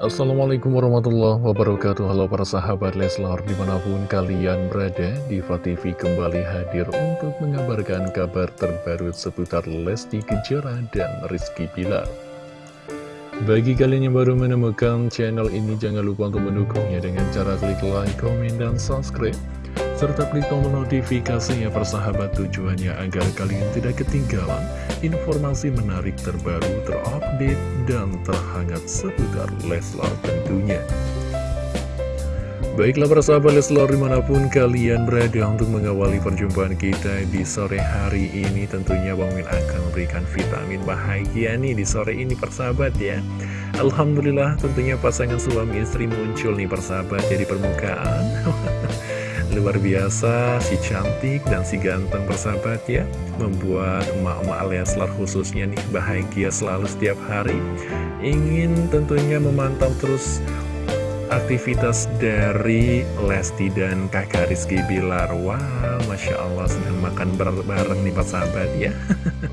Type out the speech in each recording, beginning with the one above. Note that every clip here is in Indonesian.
Assalamualaikum warahmatullahi wabarakatuh. Halo para sahabat Leslar di mana pun kalian berada Diva TV kembali hadir untuk mengabarkan kabar terbaru seputar Lesti Kejora dan Rizky Pilar Bagi kalian yang baru menemukan channel ini jangan lupa untuk mendukungnya dengan cara klik like, komen, dan subscribe serta klik tombol notifikasinya persahabat tujuannya agar kalian tidak ketinggalan informasi menarik terbaru, terupdate, dan terhangat seputar Leslar tentunya. Baiklah persahabat Leslar di mana pun kalian berada untuk mengawali perjumpaan kita di sore hari ini Tentunya Bang akan memberikan vitamin bahagia nih di sore ini persahabat ya Alhamdulillah tentunya pasangan suami istri muncul nih persahabat jadi permukaan Luar biasa, si cantik dan si ganteng bersahabat ya Membuat emak-emak Leslar khususnya nih bahagia selalu setiap hari. Ingin tentunya memantau terus aktivitas dari Lesti dan kakak Rizky Bilar. Wow, Masya Allah sedang makan bareng nih persahabat ya.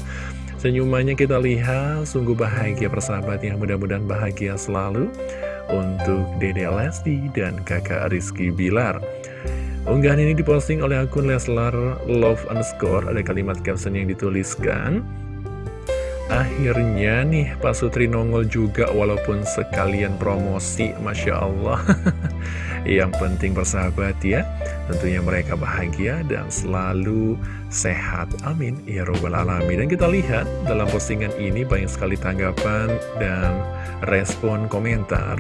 Senyumannya kita lihat sungguh bahagia persahabat ya. Mudah-mudahan bahagia selalu untuk Dede Lesti dan kakak Rizky Bilar Unggahan ini diposting oleh akun Leslar Love Underscore. Ada kalimat caption yang dituliskan Akhirnya nih Pak Sutri nongol juga walaupun sekalian promosi. Masya Allah. Yang penting bersahabat ya. Tentunya mereka bahagia dan selalu sehat. Amin. Ya Robbal Alamin. Dan kita lihat dalam postingan ini banyak sekali tanggapan dan respon komentar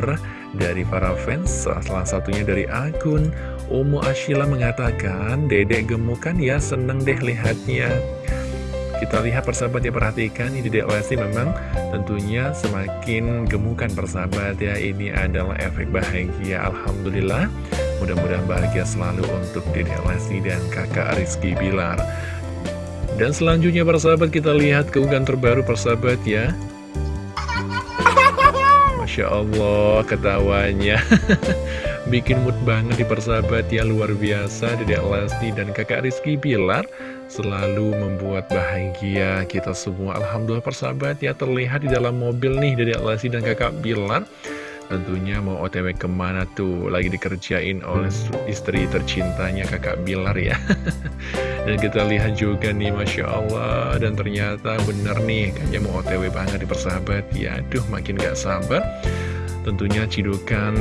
Dari para fans. Salah satunya dari akun Umu Ashila mengatakan, Dedek gemukan ya, seneng deh lihatnya. Kita lihat persahabat ya, perhatikan, ini Dedek Lesti memang tentunya semakin gemukan persahabat ya. Ini adalah efek bahagia, Alhamdulillah. Mudah-mudahan bahagia selalu untuk Dedek Lesti dan kakak Rizky Bilar. Dan selanjutnya persahabat kita lihat keunggahan terbaru persahabat ya. Masya Allah ketawanya. Bikin mood banget di persahabat ya luar biasa. Dedek Lesti dan kakak Rizky Bilar Selalu membuat bahagia kita semua. Alhamdulillah persahabat ya terlihat di dalam mobil nih Dedek Lesti dan kakak Bilar Tentunya mau otw ke mana tuh? Lagi dikerjain oleh istri tercintanya kakak Bilar ya. Dan kita lihat juga nih Masya Allah. Dan ternyata bener nih Kayaknya mau otw banget di persahabat. Ya Aduh makin gak sabar. Tentunya cidukan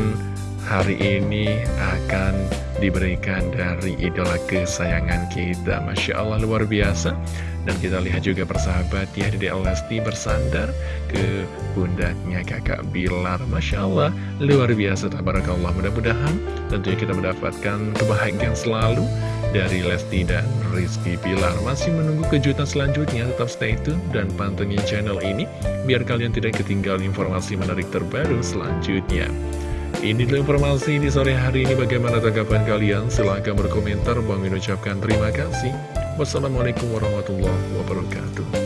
hari ini akan diberikan dari idola kesayangan kita. Masya Allah luar biasa dan kita lihat juga persahabat ya Dede Lesti bersandar ke pundaknya kakak Bilar Masya Allah luar biasa tabarakallah mudah-mudahan tentunya kita mendapatkan kebahagiaan selalu dari Lesti dan Rizky Bilar masih menunggu kejutan selanjutnya tetap stay tune dan pantengin channel ini biar kalian tidak ketinggalan informasi menarik terbaru selanjutnya ini dulu informasi di sore hari ini bagaimana tanggapan kalian? Silahkan berkomentar. Bang ucapkan terima kasih. Wassalamualaikum warahmatullahi wabarakatuh.